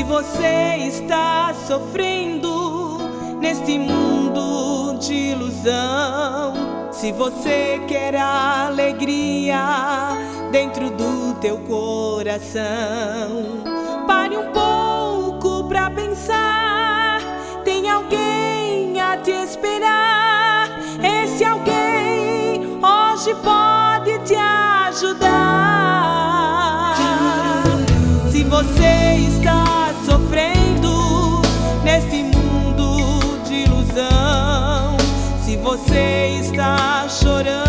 Se você está sofrendo neste mundo de ilusão, se você quer alegria dentro do teu coração, pare um pouco pra pensar. Tem alguém a te esperar. Esse alguém hoje pode te ajudar. Se você está sofrendo neste mundo de ilusão, se você está chorando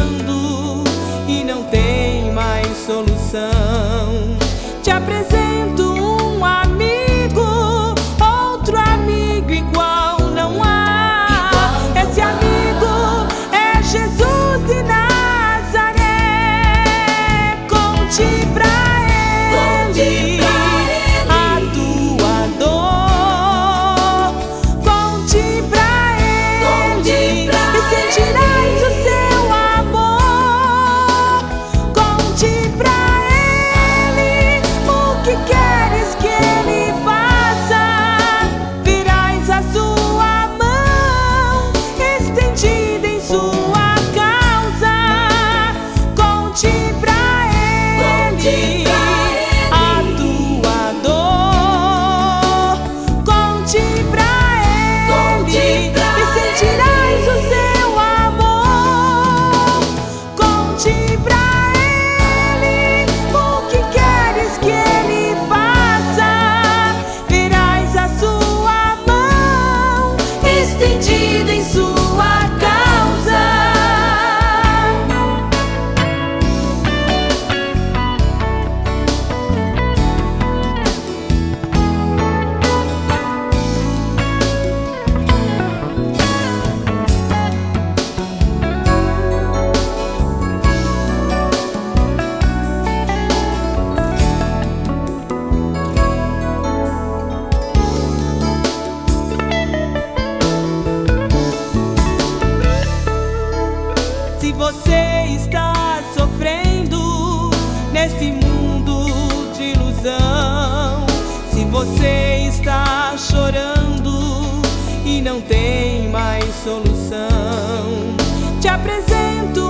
tem mais solução, te apresento